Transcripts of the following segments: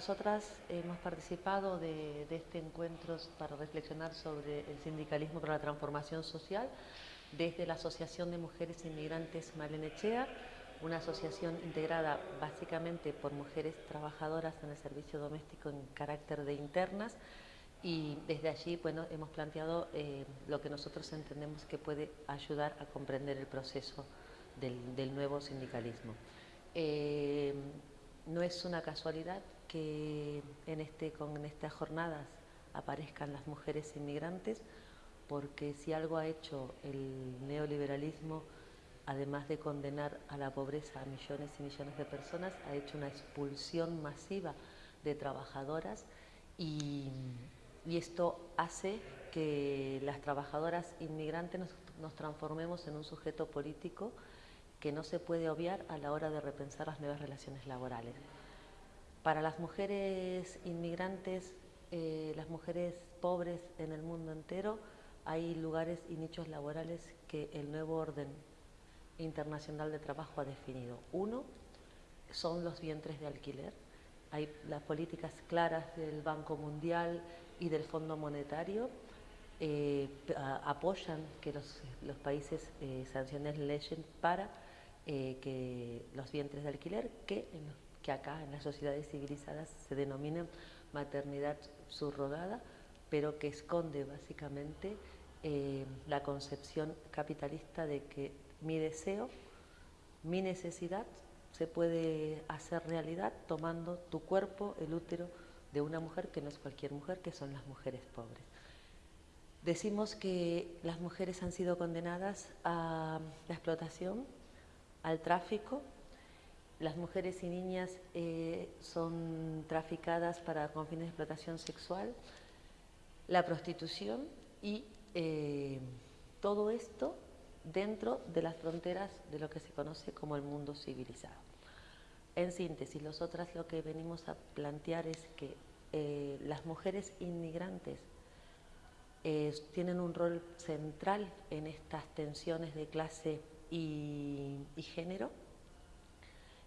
nosotras hemos participado de, este encuentro para reflexionar sobre el sindicalismo para la transformación social desde la Asociación de Mujeres Inmigrantes Malenechea, una asociación integrada básicamente por mujeres trabajadoras en el servicio doméstico en carácter de internas y desde allí bueno, hemos planteado eh, lo que nosotros entendemos que puede ayudar a comprender el proceso del, nuevo sindicalismo. Eh, no es una casualidad que en, este, con estas jornadas aparezcan las mujeres inmigrantes, porque si algo ha hecho el neoliberalismo, además de condenar a la pobreza a millones y millones de personas, ha hecho una expulsión masiva de trabajadoras y, esto hace que las trabajadoras inmigrantes nos transformemos en un sujeto político que no se puede obviar a la hora de repensar las nuevas relaciones laborales. Para las mujeres inmigrantes, eh, las mujeres pobres en el mundo entero, hay lugares y nichos laborales que el nuevo orden internacional de trabajo ha definido. Uno son los vientres de alquiler. Hay las políticas claras del Banco Mundial y del Fondo Monetario eh, apoyan que los, países eh, sancionen leyes para eh, que los vientres de alquiler, que, acá en las sociedades civilizadas se denominan maternidad subrogada, pero que esconde básicamente eh, la concepción capitalista de que mi deseo, mi necesidad, se puede hacer realidad tomando tu cuerpo, el útero de una mujer que no es cualquier mujer, que son las mujeres pobres. Decimos que las mujeres han sido condenadas a la explotación al tráfico. Las mujeres y niñas eh, son traficadas para, con fines de explotación sexual, la prostitución y eh, todo esto dentro de las fronteras de lo que se conoce como el mundo civilizado. En síntesis, nosotras lo que venimos a plantear es que eh, las mujeres inmigrantes tienen un rol central en estas tensiones de clase y, género,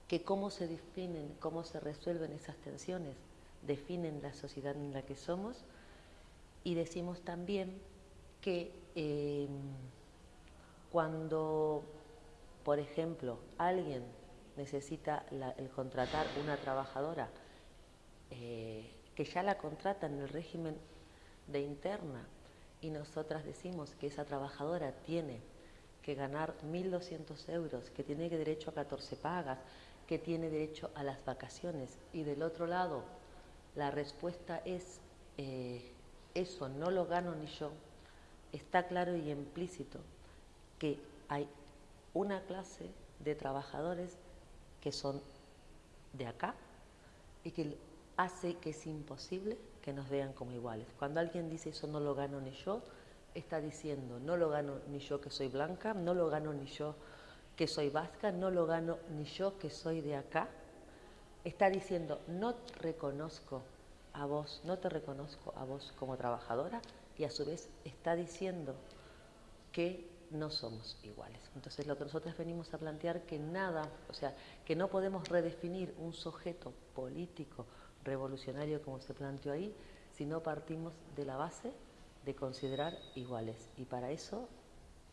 que cómo se definen, cómo se resuelven esas tensiones, definen la sociedad en la que somos. Y decimos también que em, cuando, por ejemplo, alguien necesita el contratar una trabajadora eh, que ya la contrata en el régimen de interna y nosotras decimos que esa trabajadora tiene que ganar 1.200 euros, que tiene derecho a 14 pagas, que tiene derecho a las vacaciones. Y del otro lado, la respuesta es, eh, eso no lo gano ni yo. Está claro y implícito que hay una clase de trabajadores que son de acá y que hace que es imposible que nos vean como iguales. Cuando alguien dice eso no lo gano ni yo, está diciendo, no lo gano ni yo que soy blanca, no lo gano ni yo que soy vasca, no lo gano ni yo que soy de acá. Está diciendo, no reconozco a vos, no te reconozco a vos como trabajadora y a su vez está diciendo que no somos iguales. Entonces lo que nosotros venimos a plantear que nada, o sea, que no podemos redefinir un sujeto político revolucionario como se planteó ahí, si no partimos de la base de considerar iguales. Y para eso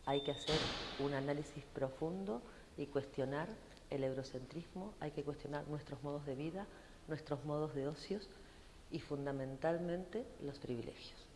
hay que hacer un análisis profundo y cuestionar el eurocentrismo, hay que cuestionar nuestros modos de vida, nuestros modos de ocios y fundamentalmente los privilegios.